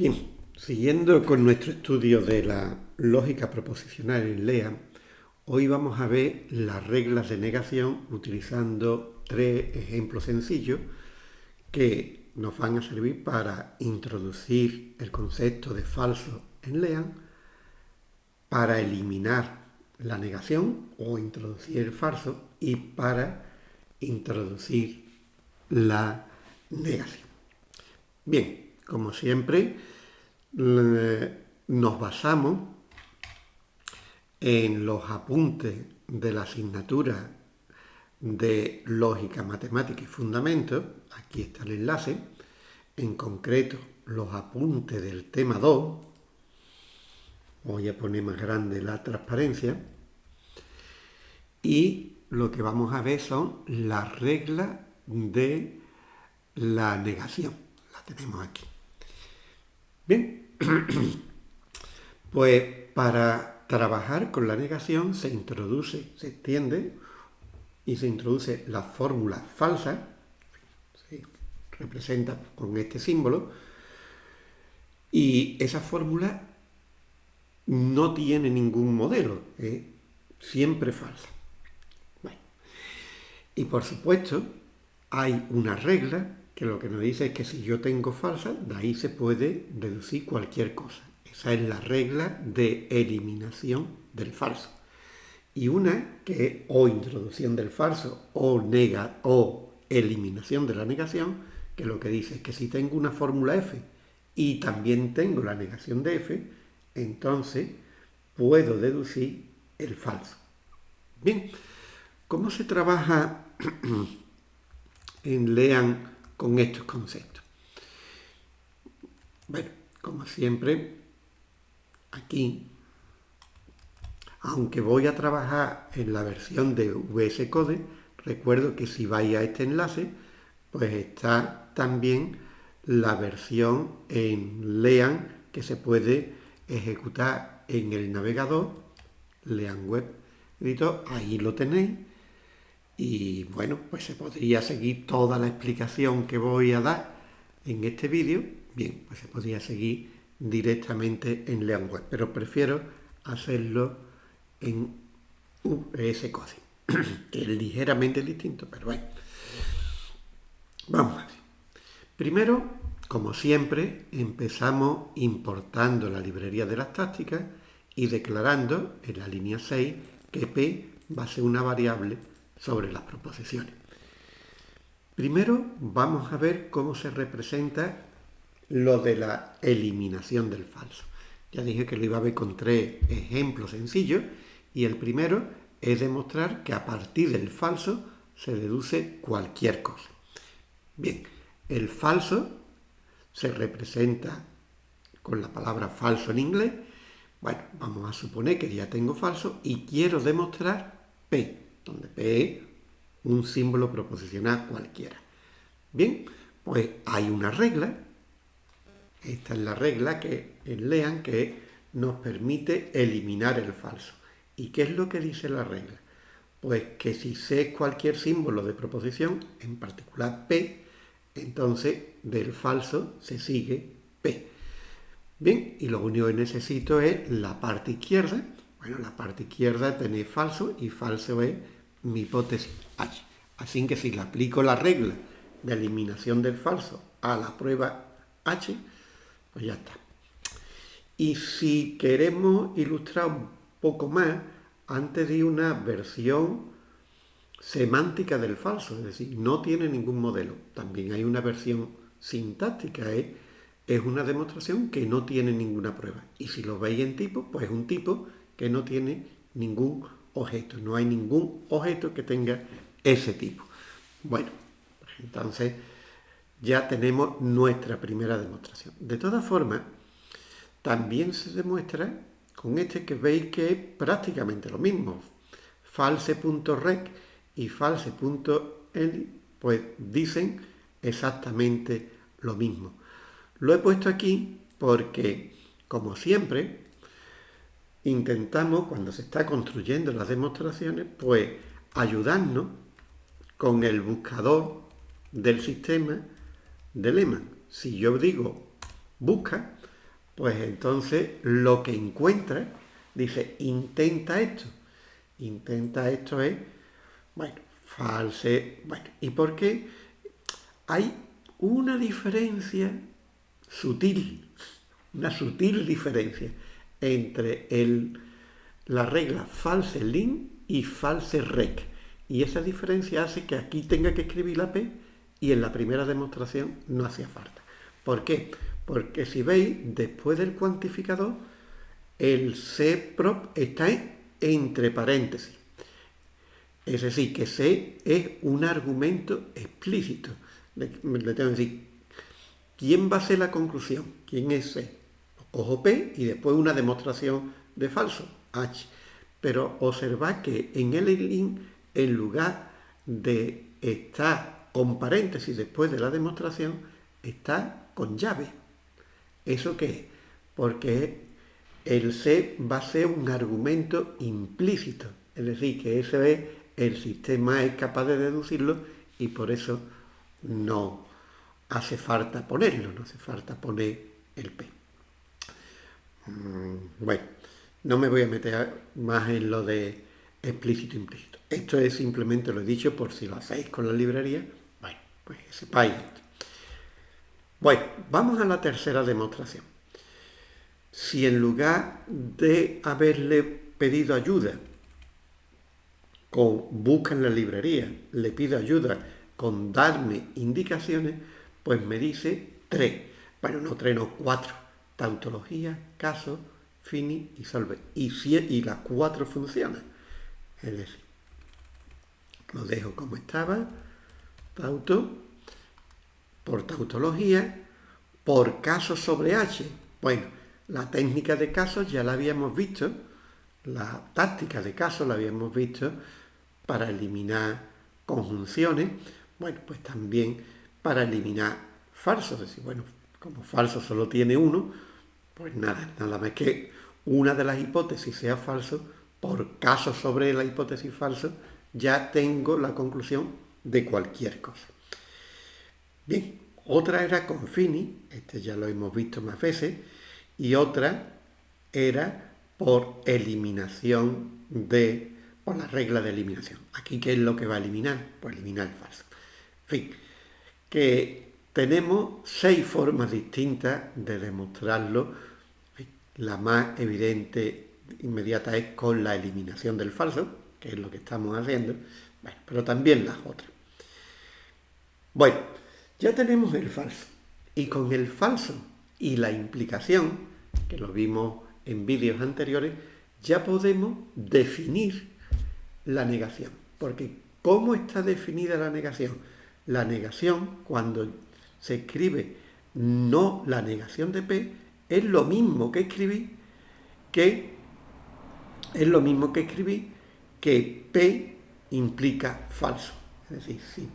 Bien, siguiendo con nuestro estudio de la lógica proposicional en LEA, hoy vamos a ver las reglas de negación utilizando tres ejemplos sencillos que nos van a servir para introducir el concepto de falso en LEAN, para eliminar la negación o introducir el falso y para introducir la negación. Bien, como siempre, nos basamos en los apuntes de la asignatura de Lógica, Matemática y Fundamentos, aquí está el enlace, en concreto los apuntes del tema 2, voy a poner más grande la transparencia, y lo que vamos a ver son las reglas de la negación, la tenemos aquí. Bien, pues para trabajar con la negación se introduce, se extiende y se introduce la fórmula falsa, se representa con este símbolo, y esa fórmula no tiene ningún modelo, es siempre falsa. y por supuesto hay una regla que lo que nos dice es que si yo tengo falsa, de ahí se puede deducir cualquier cosa. Esa es la regla de eliminación del falso. Y una que es o introducción del falso o, nega, o eliminación de la negación, que lo que dice es que si tengo una fórmula f y también tengo la negación de f, entonces puedo deducir el falso. Bien, ¿cómo se trabaja en LEAN con estos conceptos. Bueno, como siempre, aquí, aunque voy a trabajar en la versión de VS Code, recuerdo que si vais a este enlace, pues está también la versión en LEAN que se puede ejecutar en el navegador, LEAN Web Editor, ahí lo tenéis, y bueno, pues se podría seguir toda la explicación que voy a dar en este vídeo. Bien, pues se podría seguir directamente en Web, pero prefiero hacerlo en VS Code, que es ligeramente distinto, pero bueno. Vamos a ver. Primero, como siempre, empezamos importando la librería de las tácticas y declarando en la línea 6 que P va a ser una variable sobre las proposiciones. Primero vamos a ver cómo se representa lo de la eliminación del falso. Ya dije que lo iba a ver con tres ejemplos sencillos y el primero es demostrar que a partir del falso se deduce cualquier cosa. Bien, el falso se representa con la palabra falso en inglés. Bueno, vamos a suponer que ya tengo falso y quiero demostrar P donde P un símbolo proposicional cualquiera. Bien, pues hay una regla, esta es la regla que lean que nos permite eliminar el falso. ¿Y qué es lo que dice la regla? Pues que si C es cualquier símbolo de proposición, en particular P, entonces del falso se sigue P. Bien, y lo único que necesito es la parte izquierda. Bueno, la parte izquierda tiene falso y falso es mi hipótesis H. Así que si le aplico la regla de eliminación del falso a la prueba H, pues ya está. Y si queremos ilustrar un poco más, antes de una versión semántica del falso, es decir, no tiene ningún modelo. También hay una versión sintáctica, ¿eh? es una demostración que no tiene ninguna prueba. Y si lo veis en tipo, pues es un tipo que no tiene ningún objeto. No hay ningún objeto que tenga ese tipo. Bueno, entonces ya tenemos nuestra primera demostración. De todas formas, también se demuestra con este que veis que es prácticamente lo mismo. False.rec y false.eli pues dicen exactamente lo mismo. Lo he puesto aquí porque, como siempre, intentamos, cuando se está construyendo las demostraciones, pues ayudarnos con el buscador del sistema de Lehman. Si yo digo busca, pues entonces lo que encuentra, dice, intenta esto. Intenta esto es, bueno, false, bueno, ¿y por qué? Hay una diferencia sutil, una sutil diferencia entre el, la regla false lin y false rec. Y esa diferencia hace que aquí tenga que escribir la P y en la primera demostración no hacía falta. ¿Por qué? Porque si veis, después del cuantificador, el C prop está entre paréntesis. Es decir, que C es un argumento explícito. Le, tengo que decir, ¿quién va a ser la conclusión? ¿Quién es C? Cojo P y después una demostración de falso, H. Pero observad que en el link, en lugar de estar con paréntesis después de la demostración, está con llave. ¿Eso qué es? Porque el C va a ser un argumento implícito. Es decir, que ese es el sistema es capaz de deducirlo y por eso no hace falta ponerlo, no hace falta poner el P. Mm, bueno, no me voy a meter más en lo de explícito e implícito. Esto es simplemente lo he dicho por si lo hacéis con la librería, bueno, pues sepáis esto. Bueno, vamos a la tercera demostración. Si en lugar de haberle pedido ayuda con busca en la librería, le pido ayuda con darme indicaciones, pues me dice tres. Bueno, no tres, no cuatro. Tautología, caso, fini y solve. Y, y las cuatro funcionan. Es decir, lo dejo como estaba. Tauto, por tautología, por caso sobre H. Bueno, la técnica de casos ya la habíamos visto, la táctica de casos la habíamos visto para eliminar conjunciones, bueno, pues también para eliminar falsos, es decir, bueno, como falso solo tiene uno, pues nada, nada más que una de las hipótesis sea falso, por caso sobre la hipótesis falso, ya tengo la conclusión de cualquier cosa. Bien, otra era con Fini, este ya lo hemos visto más veces, y otra era por eliminación de por la regla de eliminación. Aquí, ¿qué es lo que va a eliminar? Pues eliminar el falso. En fin, que tenemos seis formas distintas de demostrarlo. La más evidente, inmediata, es con la eliminación del falso, que es lo que estamos haciendo, pero también las otras. Bueno, ya tenemos el falso. Y con el falso y la implicación, que lo vimos en vídeos anteriores, ya podemos definir la negación. Porque ¿cómo está definida la negación? La negación, cuando se escribe no la negación de P, es lo mismo que escribí que es lo mismo que escribí que P implica falso. Es decir, sí.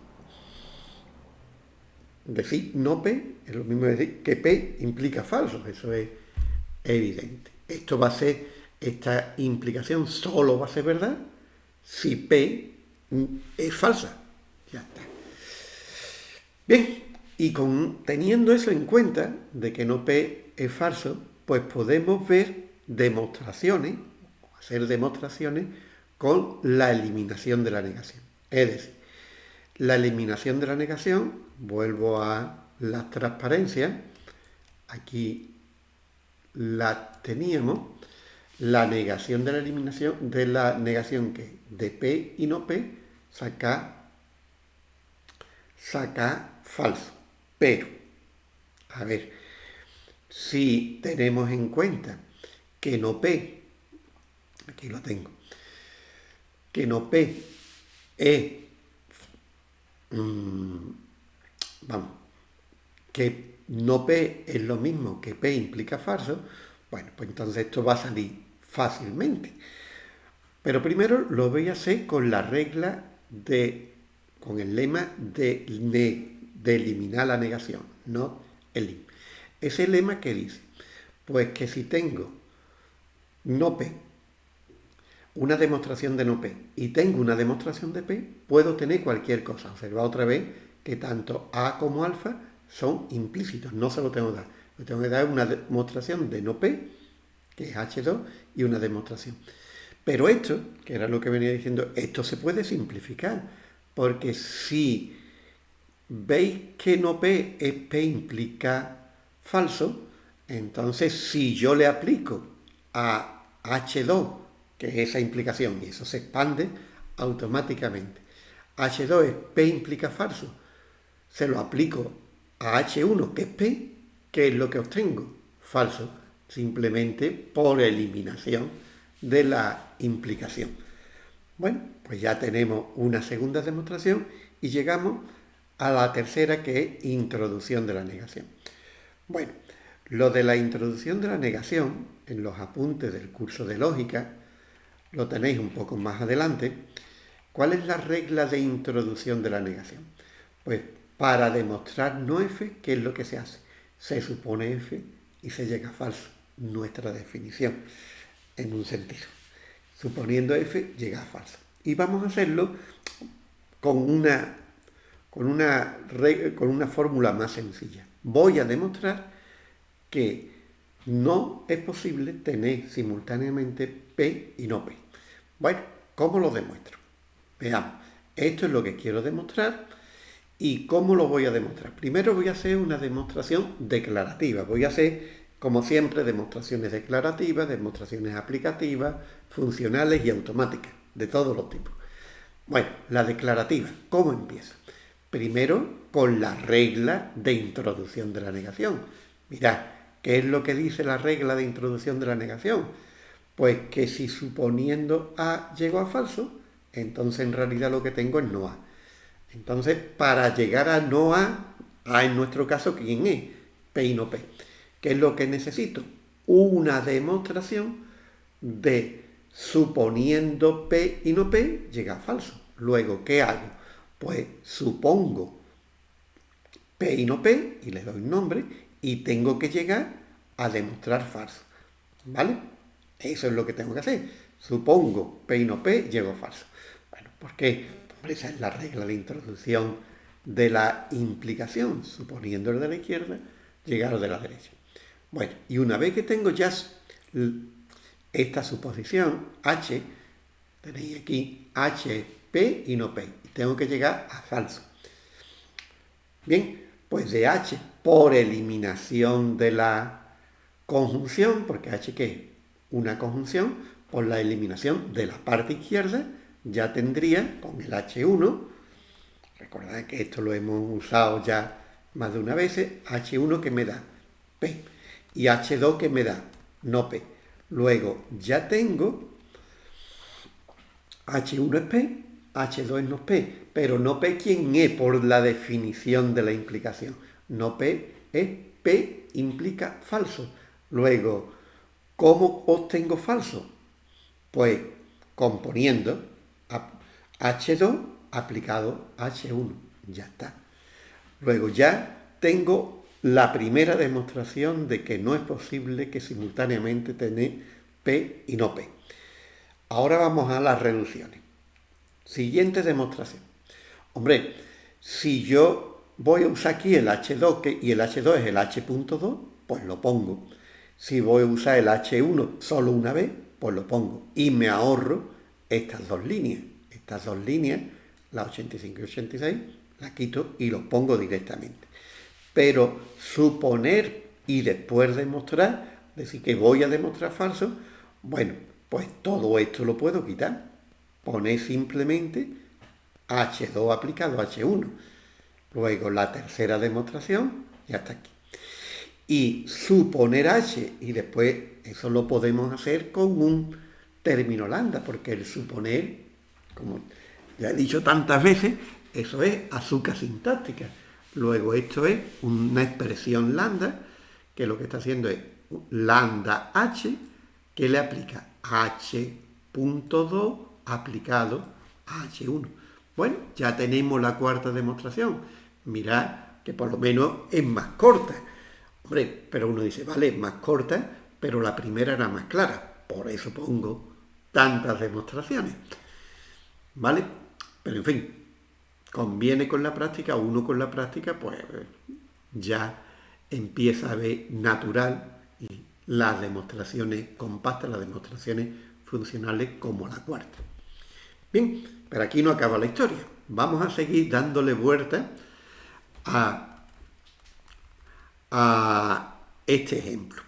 Decir no P es lo mismo que decir que P implica falso. Eso es evidente. Esto va a ser, esta implicación solo va a ser verdad si P es falsa. Ya está. Bien, y con, teniendo eso en cuenta, de que no P es falso, pues podemos ver demostraciones, hacer demostraciones con la eliminación de la negación. Es decir, la eliminación de la negación, vuelvo a la transparencia, aquí la teníamos, la negación de la eliminación, de la negación que de P y no P, saca, saca falso. Pero, a ver, si tenemos en cuenta que no P, aquí lo tengo, que no P es, mm, vamos, que no P es lo mismo que P implica falso, bueno, pues entonces esto va a salir fácilmente. Pero primero lo voy a hacer con la regla de, con el lema de, de, eliminar la negación, no el Ese lema que dice, pues que si tengo no P, una demostración de no P, y tengo una demostración de P, puedo tener cualquier cosa. Observa otra vez que tanto A como alfa son implícitos, no se lo tengo que dar. Le tengo que dar una demostración de no P, que es H2, y una demostración. Pero esto, que era lo que venía diciendo, esto se puede simplificar, porque si veis que no P es P implica falso, entonces si yo le aplico a H2, que es esa implicación, y eso se expande automáticamente, H2 es P implica falso, se lo aplico a H1, que es P, ¿qué es lo que obtengo? Falso, simplemente por eliminación de la implicación. Bueno, pues ya tenemos una segunda demostración y llegamos a la tercera que es introducción de la negación. Bueno, lo de la introducción de la negación en los apuntes del curso de lógica lo tenéis un poco más adelante. ¿Cuál es la regla de introducción de la negación? Pues para demostrar no f, ¿qué es lo que se hace? Se supone f y se llega a falso, nuestra definición, en un sentido. Suponiendo f, llega a falso. Y vamos a hacerlo con una, con una, con una fórmula más sencilla. Voy a demostrar que no es posible tener simultáneamente P y no P. Bueno, ¿cómo lo demuestro? Veamos, esto es lo que quiero demostrar ¿Y cómo lo voy a demostrar? Primero voy a hacer una demostración declarativa. Voy a hacer, como siempre, demostraciones declarativas, demostraciones aplicativas, funcionales y automáticas, de todos los tipos. Bueno, la declarativa, ¿cómo empieza? Primero, con la regla de introducción de la negación. Mirad, ¿qué es lo que dice la regla de introducción de la negación? Pues que si suponiendo A llegó a falso, entonces en realidad lo que tengo es no A. Entonces, para llegar a no A, A en nuestro caso, ¿quién es? P y no P. ¿Qué es lo que necesito? Una demostración de suponiendo P y no P llega a falso. Luego, ¿qué hago? Pues supongo P y no P y le doy nombre y tengo que llegar a demostrar falso. ¿Vale? Eso es lo que tengo que hacer. Supongo P y no P, llego falso. Bueno, ¿por qué? esa es la regla de introducción de la implicación, suponiendo el de la izquierda, llegar de la derecha. Bueno, y una vez que tengo ya esta suposición, H, tenéis aquí H, P y no P, y tengo que llegar a falso. Bien, pues de H por eliminación de la conjunción, porque H que es una conjunción, por la eliminación de la parte izquierda, ya tendría con el H1, recordad que esto lo hemos usado ya más de una vez, H1 que me da P y H2 que me da no P. Luego ya tengo H1 es P, H2 es no P, pero no P quién es por la definición de la implicación. No P es P implica falso. Luego, ¿cómo obtengo falso? Pues componiendo H2 aplicado a H1. Ya está. Luego ya tengo la primera demostración de que no es posible que simultáneamente tener P y no P. Ahora vamos a las reducciones. Siguiente demostración. Hombre, si yo voy a usar aquí el H2 y el H2 es el H.2, pues lo pongo. Si voy a usar el H1 solo una vez, pues lo pongo. Y me ahorro estas dos líneas. Estas dos líneas, la 85 y 86, las quito y los pongo directamente. Pero suponer y después demostrar, decir que voy a demostrar falso, bueno, pues todo esto lo puedo quitar. Poner simplemente H2 aplicado a H1. Luego la tercera demostración, ya está aquí. Y suponer H, y después eso lo podemos hacer con un término lambda, porque el suponer, como ya he dicho tantas veces, eso es azúcar sintáctica. Luego esto es una expresión lambda, que lo que está haciendo es lambda h, que le aplica h.2 aplicado a h1. Bueno, ya tenemos la cuarta demostración. Mirad que por lo menos es más corta. Hombre, pero uno dice, vale, más corta, pero la primera era más clara. Por eso pongo tantas demostraciones. ¿Vale? Pero en fin, conviene con la práctica, uno con la práctica, pues ya empieza a ver natural las demostraciones compactas, las demostraciones funcionales como la cuarta. Bien, pero aquí no acaba la historia. Vamos a seguir dándole vuelta a, a este ejemplo.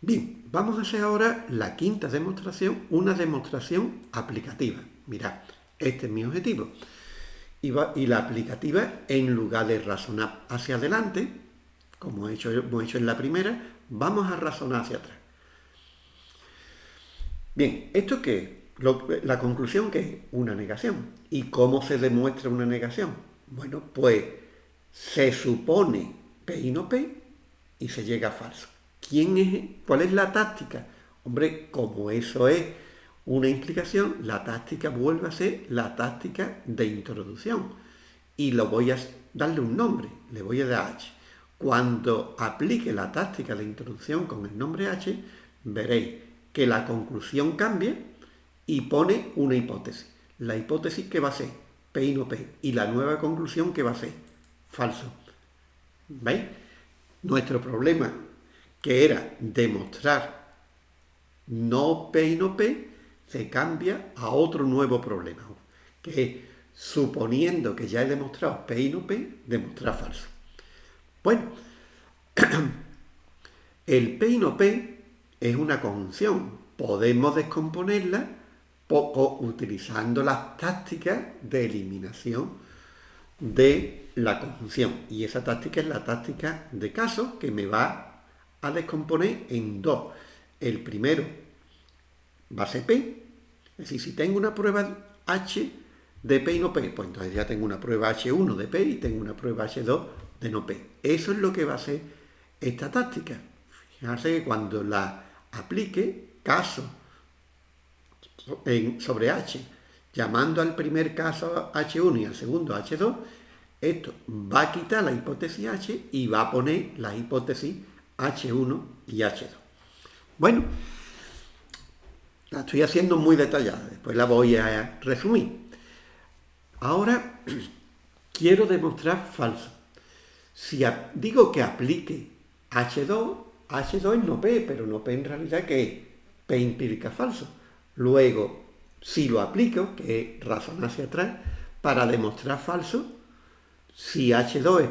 Bien, vamos a hacer ahora la quinta demostración, una demostración aplicativa. Mirad, este es mi objetivo. Y, y la aplicativa, en lugar de razonar hacia adelante, como he hecho, hemos hecho en la primera, vamos a razonar hacia atrás. Bien, ¿esto qué la conclusión que es una negación. ¿Y cómo se demuestra una negación? Bueno, pues se supone P y no P y se llega a falso. ¿Quién es, ¿Cuál es la táctica? Hombre, como eso es una implicación, la táctica vuelve a ser la táctica de introducción. Y lo voy a darle un nombre, le voy a dar H. Cuando aplique la táctica de introducción con el nombre H, veréis que la conclusión cambia y pone una hipótesis. La hipótesis que va a ser P y no P. Y la nueva conclusión que va a ser falso. ¿Veis? Nuestro problema, que era demostrar no P y no P, se cambia a otro nuevo problema, que es, suponiendo que ya he demostrado P y no P, demostrar falso. Bueno, el P y no P es una conjunción. Podemos descomponerla poco utilizando las tácticas de eliminación de la conjunción. Y esa táctica es la táctica de caso que me va a descomponer en dos. El primero va a ser P, es decir, si tengo una prueba H de P y no P, pues entonces ya tengo una prueba H1 de P y tengo una prueba H2 de no P. Eso es lo que va a ser esta táctica. Fíjense que cuando la aplique, caso sobre H, llamando al primer caso H1 y al segundo H2, esto va a quitar la hipótesis H y va a poner la hipótesis H1 y H2. Bueno, la estoy haciendo muy detallada, después la voy a resumir. Ahora quiero demostrar falso. Si digo que aplique H2, H2 es no P, pero no P en realidad que es P implica falso. Luego, si lo aplico, que es razonar hacia atrás, para demostrar falso, si H2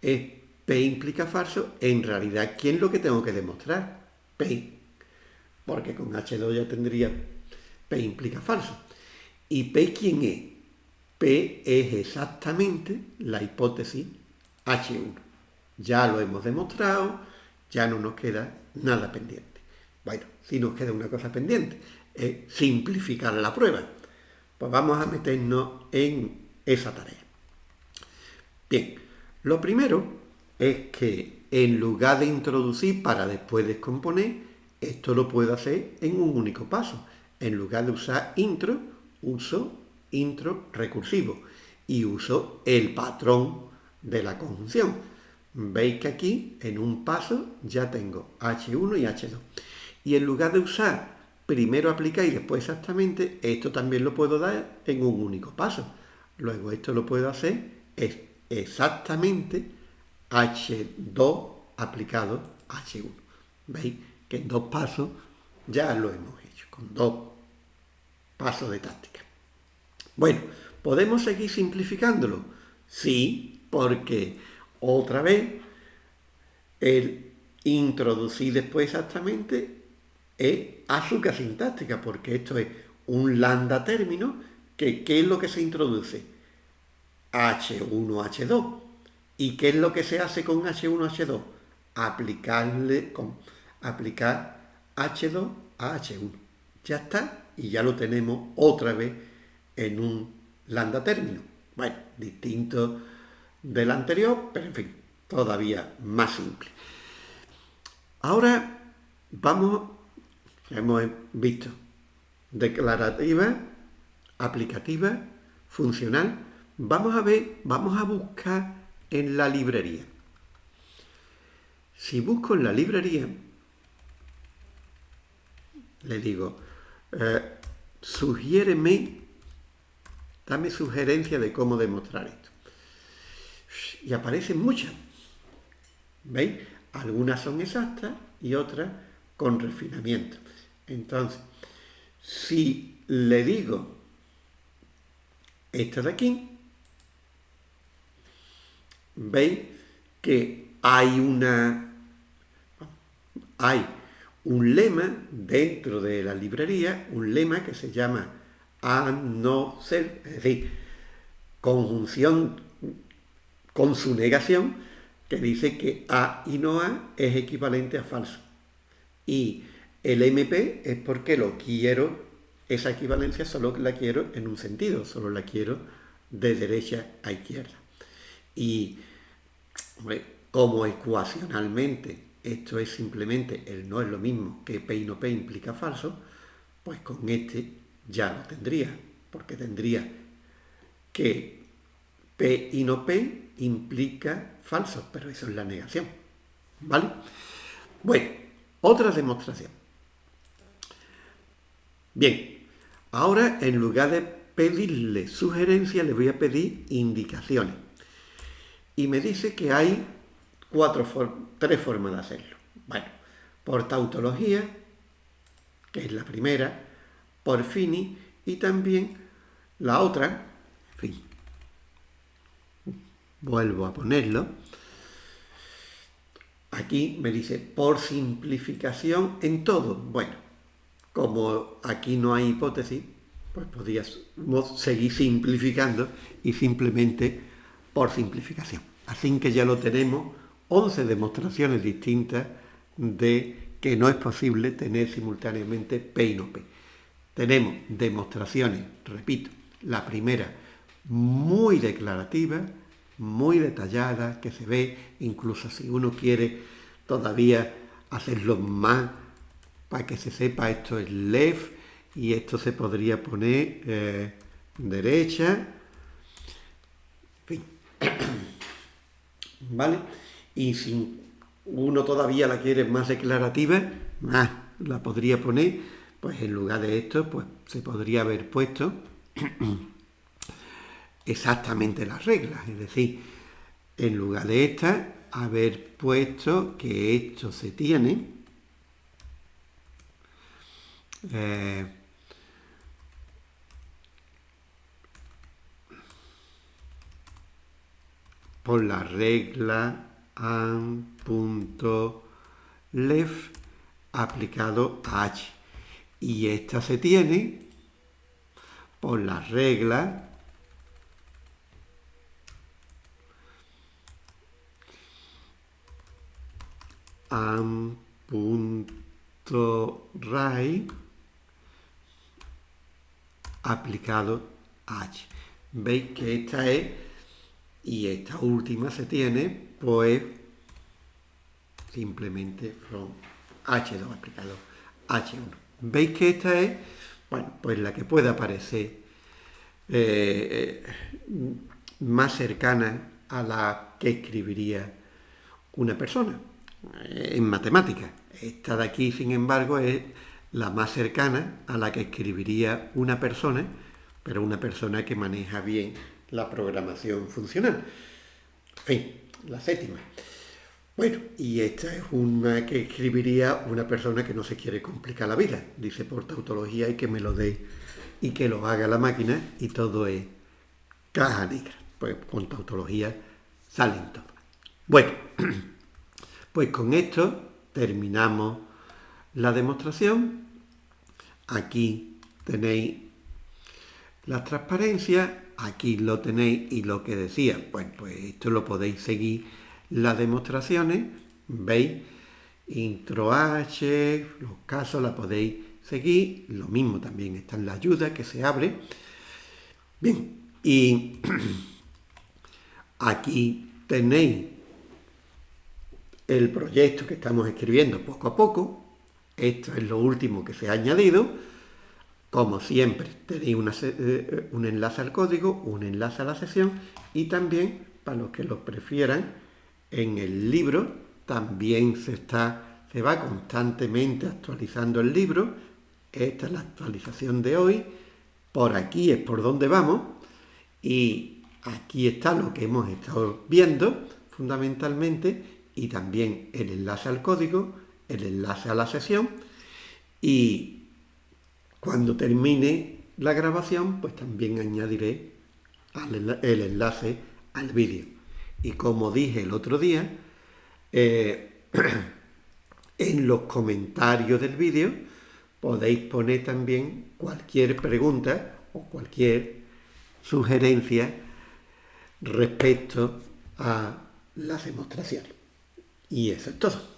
es, P implica falso, en realidad, ¿quién es lo que tengo que demostrar? P. Porque con H2 ya tendría P implica falso. ¿Y P quién es? P es exactamente la hipótesis H1. Ya lo hemos demostrado, ya no nos queda nada pendiente. Bueno, si nos queda una cosa pendiente, es simplificar la prueba. Pues vamos a meternos en esa tarea. Bien, lo primero es que en lugar de introducir para después descomponer, esto lo puedo hacer en un único paso. En lugar de usar intro, uso intro recursivo y uso el patrón de la conjunción. Veis que aquí, en un paso, ya tengo H1 y H2. Y en lugar de usar primero aplicar y después exactamente, esto también lo puedo dar en un único paso. Luego esto lo puedo hacer es exactamente H2 aplicado H1. ¿Veis? Que en dos pasos ya lo hemos hecho, con dos pasos de táctica. Bueno, ¿podemos seguir simplificándolo? Sí, porque otra vez el introducir después exactamente es azúcar sintáctica, porque esto es un lambda término, que ¿qué es lo que se introduce? H1H2. ¿Y qué es lo que se hace con H1H2? Aplicarle, con, aplicar H2 a H1. Ya está, y ya lo tenemos otra vez en un lambda término. Bueno, distinto del anterior, pero en fin, todavía más simple. Ahora vamos hemos visto declarativa, aplicativa, funcional. Vamos a ver, vamos a buscar en la librería. Si busco en la librería, le digo, eh, sugiéreme, dame sugerencia de cómo demostrar esto. Y aparecen muchas, ¿Veis? Algunas son exactas y otras con refinamiento. Entonces, si le digo esta de aquí, veis que hay una hay un lema dentro de la librería, un lema que se llama a no ser, es decir, conjunción con su negación, que dice que a y no a es equivalente a falso. Y el MP es porque lo quiero, esa equivalencia solo la quiero en un sentido, solo la quiero de derecha a izquierda. Y como ecuacionalmente esto es simplemente el no es lo mismo que P y no P implica falso, pues con este ya lo tendría, porque tendría que P y no P implica falso, pero eso es la negación. ¿Vale? Bueno, otra demostración. Bien, ahora en lugar de pedirle sugerencias, le voy a pedir indicaciones. Y me dice que hay cuatro tres formas de hacerlo. Bueno, por tautología, que es la primera, por fini y también la otra, en fin, vuelvo a ponerlo, aquí me dice por simplificación en todo. Bueno, como aquí no hay hipótesis, pues podríamos seguir simplificando y simplemente por simplificación. Así que ya lo tenemos, 11 demostraciones distintas de que no es posible tener simultáneamente P y no P. Tenemos demostraciones, repito, la primera muy declarativa, muy detallada, que se ve, incluso si uno quiere todavía hacerlo más para que se sepa esto es left y esto se podría poner eh, derecha. ¿Vale? Y si uno todavía la quiere más declarativa, más la podría poner, pues en lugar de esto, pues se podría haber puesto exactamente las reglas. Es decir, en lugar de esta, haber puesto que esto se tiene eh, por la regla an.left aplicado a h. Y esta se tiene por la regla an.right aplicado H. Veis que esta es, y esta última se tiene, pues, simplemente from H2 aplicado H1. Veis que esta es, bueno, pues la que puede aparecer eh, más cercana a la que escribiría una persona eh, en matemáticas. Esta de aquí, sin embargo, es la más cercana a la que escribiría una persona, pero una persona que maneja bien la programación funcional. Fin, la séptima. Bueno, y esta es una que escribiría una persona que no se quiere complicar la vida. Dice por tautología y que me lo dé y que lo haga la máquina y todo es caja negra. Pues con tautología salen todo. Bueno, pues con esto terminamos la demostración Aquí tenéis la transparencia, aquí lo tenéis y lo que decía, pues, pues esto lo podéis seguir las demostraciones, veis, intro H, los casos la podéis seguir, lo mismo también está en la ayuda que se abre. Bien, y aquí tenéis el proyecto que estamos escribiendo poco a poco, esto es lo último que se ha añadido. Como siempre, tenéis eh, un enlace al código, un enlace a la sesión y también, para los que lo prefieran, en el libro también se, está, se va constantemente actualizando el libro. Esta es la actualización de hoy. Por aquí es por donde vamos. Y aquí está lo que hemos estado viendo fundamentalmente y también el enlace al código, el enlace a la sesión y cuando termine la grabación pues también añadiré el enlace al vídeo. Y como dije el otro día, eh, en los comentarios del vídeo podéis poner también cualquier pregunta o cualquier sugerencia respecto a las demostraciones. Y eso es todo.